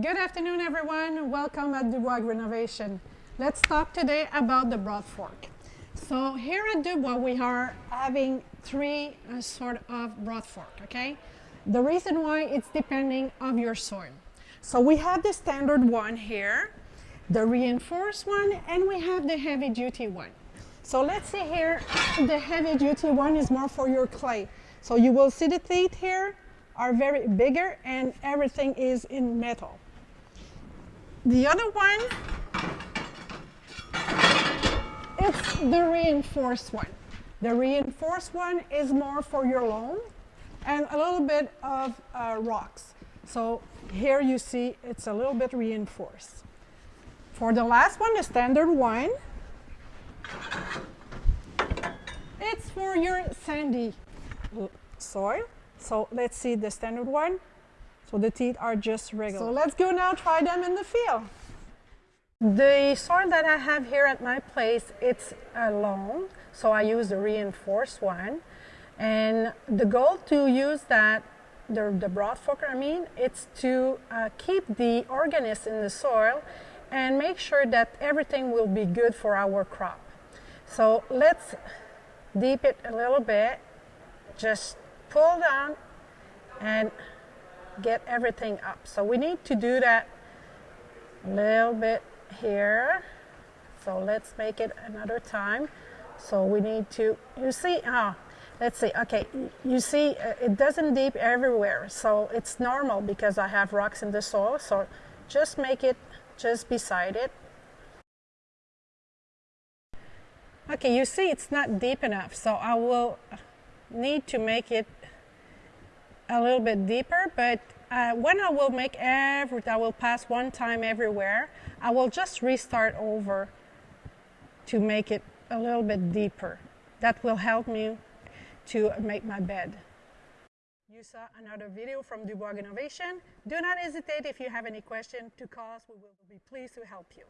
Good afternoon, everyone. Welcome at Dubois Agrinovation. Let's talk today about the broad fork. So here at Dubois, we are having three uh, sort of broad fork, okay? The reason why it's depending of your soil. So we have the standard one here, the reinforced one, and we have the heavy duty one. So let's see here, the heavy duty one is more for your clay. So you will see the teeth here are very bigger and everything is in metal. The other one, it's the reinforced one. The reinforced one is more for your loam and a little bit of uh, rocks. So here you see it's a little bit reinforced. For the last one, the standard one, it's for your sandy soil. So let's see the standard one. So the teeth are just regular. So let's go now try them in the field. The soil that I have here at my place, it's a loam, so I use the reinforced one. And the goal to use that, the, the broad forker I mean, it's to uh, keep the organism in the soil and make sure that everything will be good for our crop. So let's deep it a little bit, just pull down and get everything up. So we need to do that a little bit here. So let's make it another time. So we need to, you see, ah, let's see, okay, you see uh, it doesn't deep everywhere. So it's normal because I have rocks in the soil. So just make it just beside it. Okay, you see it's not deep enough. So I will need to make it a little bit deeper, but uh, when I will make every, I will pass one time everywhere, I will just restart over to make it a little bit deeper. That will help me to make my bed. You saw another video from Dubois Agrinovation. Do not hesitate if you have any question to call us. We will be pleased to help you.